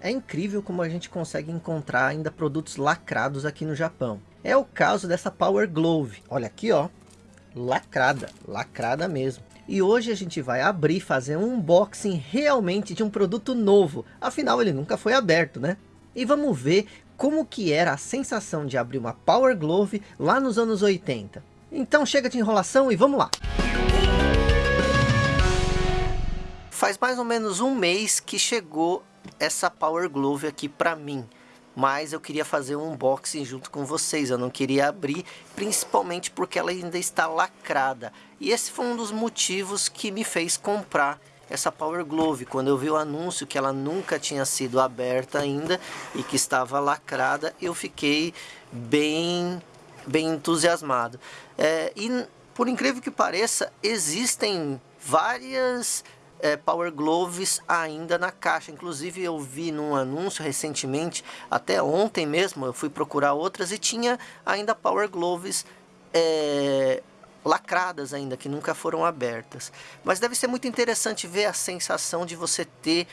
É incrível como a gente consegue encontrar ainda produtos lacrados aqui no Japão. É o caso dessa Power Glove. Olha aqui, ó. Lacrada. Lacrada mesmo. E hoje a gente vai abrir, fazer um unboxing realmente de um produto novo. Afinal, ele nunca foi aberto, né? E vamos ver como que era a sensação de abrir uma Power Glove lá nos anos 80. Então chega de enrolação e vamos lá! Faz mais ou menos um mês que chegou essa Power Glove aqui para mim. Mas eu queria fazer um unboxing junto com vocês, eu não queria abrir, principalmente porque ela ainda está lacrada. E esse foi um dos motivos que me fez comprar essa Power Glove. Quando eu vi o anúncio que ela nunca tinha sido aberta ainda e que estava lacrada, eu fiquei bem, bem entusiasmado. É, e por incrível que pareça, existem várias é, Power Gloves ainda na caixa. Inclusive eu vi num anúncio recentemente, até ontem mesmo, eu fui procurar outras e tinha ainda Power Gloves é, lacradas ainda, que nunca foram abertas. Mas deve ser muito interessante ver a sensação de você ter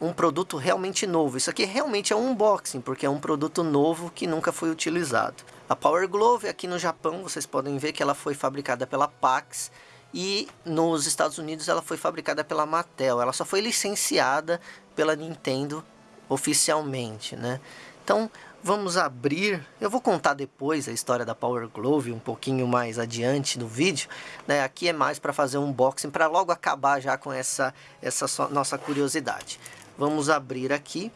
um produto realmente novo. Isso aqui realmente é um unboxing, porque é um produto novo que nunca foi utilizado. A Power Glove aqui no Japão, vocês podem ver que ela foi fabricada pela Pax, e nos Estados Unidos ela foi fabricada pela Mattel. Ela só foi licenciada pela Nintendo oficialmente, né? Então, vamos abrir. Eu vou contar depois a história da Power Glove um pouquinho mais adiante no vídeo, né? Aqui é mais para fazer um unboxing para logo acabar já com essa essa so nossa curiosidade. Vamos abrir aqui.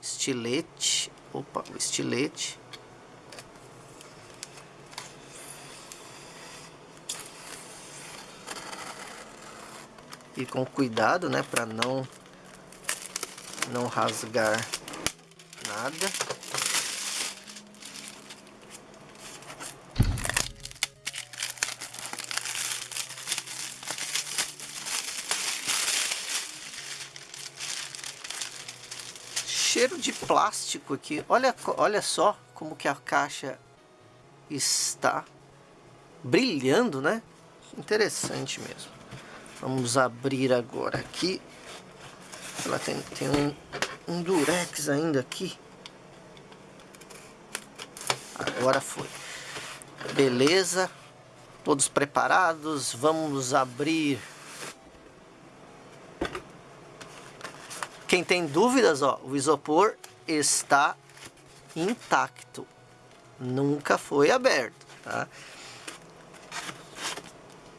Estilete. Opa, o estilete. E com cuidado, né, para não não rasgar nada. Cheiro de plástico aqui. Olha, olha só como que a caixa está brilhando, né? Interessante mesmo. Vamos abrir agora aqui. Ela tem, tem um, um durex ainda aqui. Agora foi. Beleza. Todos preparados. Vamos abrir. Quem tem dúvidas, ó, o isopor está intacto. Nunca foi aberto, tá?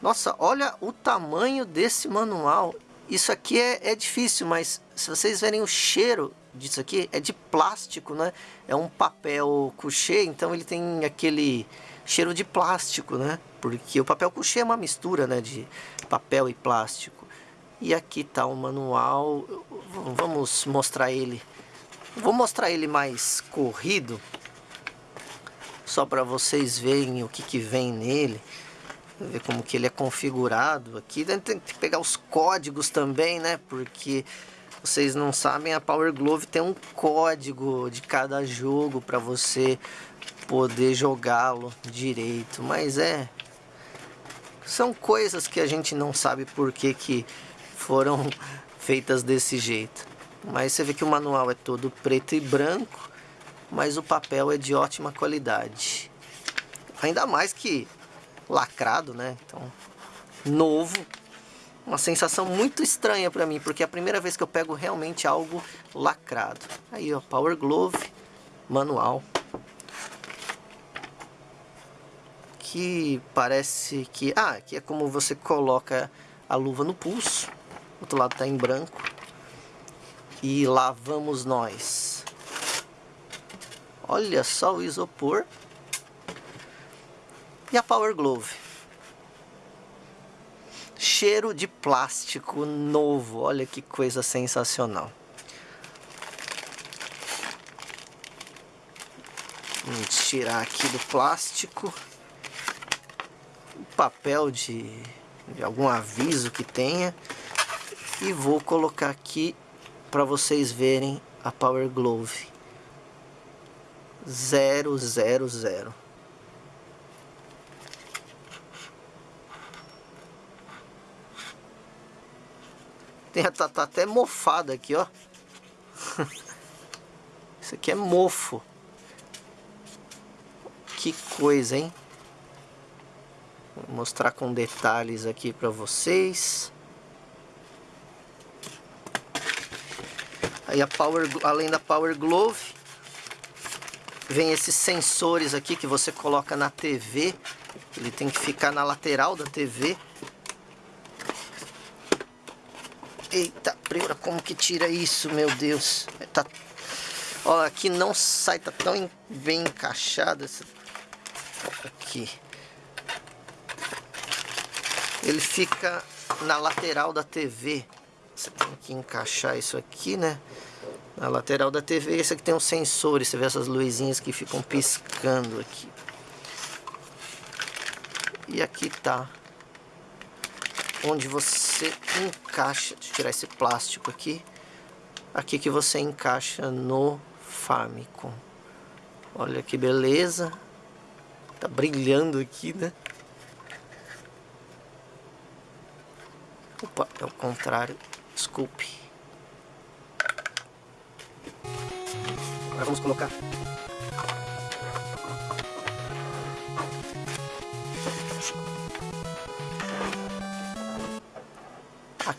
Nossa, olha o tamanho desse manual. Isso aqui é, é difícil, mas se vocês verem o cheiro disso aqui, é de plástico, né? É um papel couché, então ele tem aquele cheiro de plástico, né? Porque o papel couché é uma mistura, né? De papel e plástico. E aqui está o manual. Vamos mostrar ele. Vou mostrar ele mais corrido. Só para vocês verem o que, que vem nele ver como que ele é configurado aqui. Tem que pegar os códigos também, né? Porque vocês não sabem, a Power Glove tem um código de cada jogo para você poder jogá-lo direito. Mas é... São coisas que a gente não sabe por que, que foram feitas desse jeito. Mas você vê que o manual é todo preto e branco, mas o papel é de ótima qualidade. Ainda mais que lacrado, né? Então, novo. Uma sensação muito estranha para mim, porque é a primeira vez que eu pego realmente algo lacrado. Aí, ó, Power Glove, manual. Que parece que... Ah, que é como você coloca a luva no pulso. O outro lado tá em branco. E lá vamos nós. Olha só o isopor. E a Power Glove? Cheiro de plástico novo, olha que coisa sensacional. Vamos tirar aqui do plástico. O papel de, de algum aviso que tenha. E vou colocar aqui para vocês verem a Power Glove. 000 Tem, tá, tá até mofado aqui, ó. Isso aqui é mofo. Que coisa, hein? Vou mostrar com detalhes aqui para vocês. Aí a Power, além da Power Glove, vem esses sensores aqui que você coloca na TV. Ele tem que ficar na lateral da TV. Eita, primeira, como que tira isso, meu Deus? Tá, ó, aqui não sai, tá tão bem encaixado. Essa, aqui. Ele fica na lateral da TV. Você tem que encaixar isso aqui, né? Na lateral da TV, esse aqui tem um sensor. Você vê essas luzinhas que ficam piscando aqui. E aqui tá onde você encaixa, deixa eu tirar esse plástico aqui, aqui que você encaixa no Famicom. Olha que beleza, tá brilhando aqui, né? Opa, é o contrário, desculpe. Agora vamos colocar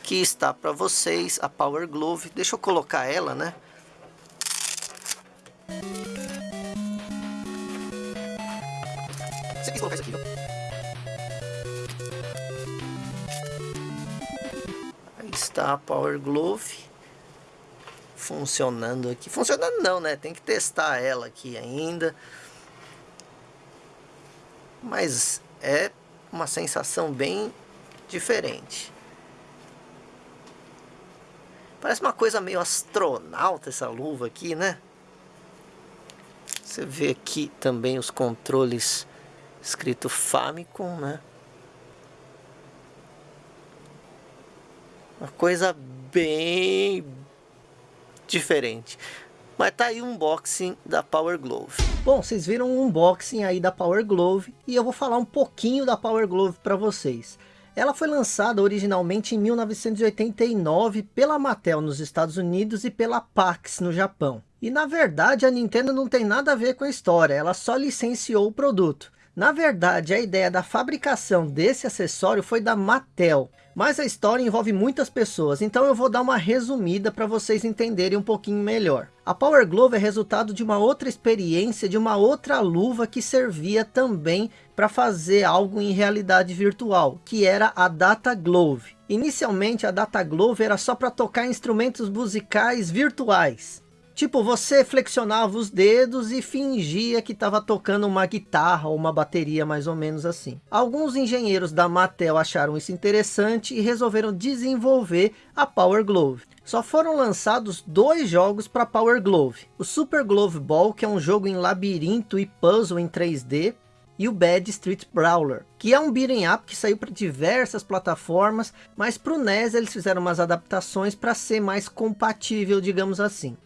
Aqui está para vocês a Power Glove. Deixa eu colocar ela, né? Colocar isso aqui? Aí está a Power Glove. Funcionando aqui. Funcionando não, né? Tem que testar ela aqui ainda. Mas é uma sensação bem diferente. Parece uma coisa meio astronauta essa luva aqui, né? Você vê aqui também os controles escrito Famicom, né? Uma coisa bem diferente. Mas tá aí o unboxing da Power Glove. Bom, vocês viram o unboxing aí da Power Glove e eu vou falar um pouquinho da Power Glove para vocês. Ela foi lançada originalmente em 1989 pela Mattel nos Estados Unidos e pela Pax no Japão. E na verdade a Nintendo não tem nada a ver com a história, ela só licenciou o produto. Na verdade, a ideia da fabricação desse acessório foi da Mattel. Mas a história envolve muitas pessoas, então eu vou dar uma resumida para vocês entenderem um pouquinho melhor. A Power Glove é resultado de uma outra experiência, de uma outra luva que servia também para fazer algo em realidade virtual, que era a Data Glove. Inicialmente a Data Glove era só para tocar instrumentos musicais virtuais. Tipo, você flexionava os dedos e fingia que estava tocando uma guitarra ou uma bateria, mais ou menos assim. Alguns engenheiros da Mattel acharam isso interessante e resolveram desenvolver a Power Glove. Só foram lançados dois jogos para Power Glove. O Super Glove Ball, que é um jogo em labirinto e puzzle em 3D, e o Bad Street Brawler, que é um beat'em up que saiu para diversas plataformas, mas para o NES eles fizeram umas adaptações para ser mais compatível, digamos assim.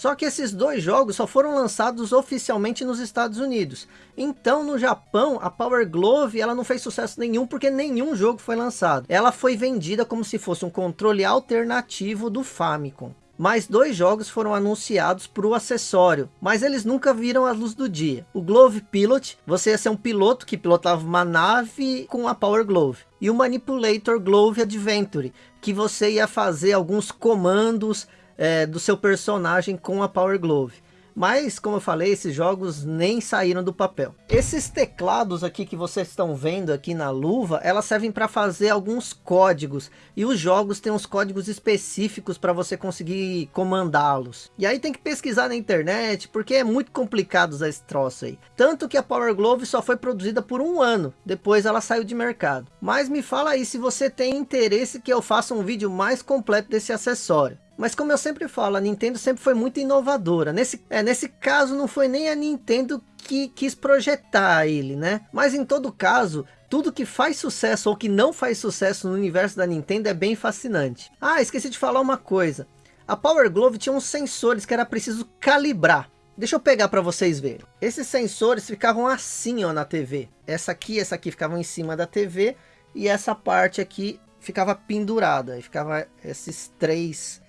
Só que esses dois jogos só foram lançados oficialmente nos Estados Unidos. Então no Japão a Power Glove ela não fez sucesso nenhum porque nenhum jogo foi lançado. Ela foi vendida como se fosse um controle alternativo do Famicom. Mais dois jogos foram anunciados para o acessório, mas eles nunca viram a luz do dia. O Glove Pilot, você ia ser um piloto que pilotava uma nave com a Power Glove. E o Manipulator Glove Adventure, que você ia fazer alguns comandos é, do seu personagem com a Power Glove. Mas, como eu falei, esses jogos nem saíram do papel. Esses teclados aqui que vocês estão vendo aqui na luva, elas servem para fazer alguns códigos. E os jogos têm uns códigos específicos para você conseguir comandá-los. E aí tem que pesquisar na internet, porque é muito complicado usar esse troço aí. Tanto que a Power Glove só foi produzida por um ano, depois ela saiu de mercado. Mas me fala aí se você tem interesse que eu faça um vídeo mais completo desse acessório. Mas como eu sempre falo, a Nintendo sempre foi muito inovadora. Nesse, é, nesse caso não foi nem a Nintendo que quis projetar ele, né? Mas em todo caso, tudo que faz sucesso ou que não faz sucesso no universo da Nintendo é bem fascinante. Ah, esqueci de falar uma coisa. A Power Glove tinha uns sensores que era preciso calibrar. Deixa eu pegar para vocês verem. Esses sensores ficavam assim ó, na TV. Essa aqui essa aqui ficavam em cima da TV. E essa parte aqui ficava pendurada, e ficava esses três,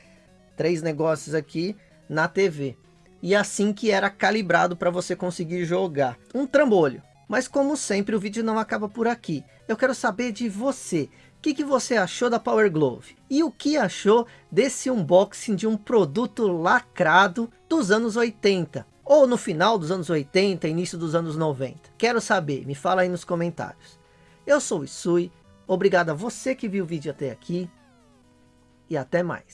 três negócios aqui na TV. E assim que era calibrado para você conseguir jogar. Um trambolho. Mas como sempre o vídeo não acaba por aqui. Eu quero saber de você. O que, que você achou da Power Glove? E o que achou desse unboxing de um produto lacrado dos anos 80? Ou no final dos anos 80, início dos anos 90? Quero saber, me fala aí nos comentários. Eu sou o Isui, obrigado a você que viu o vídeo até aqui. E até mais.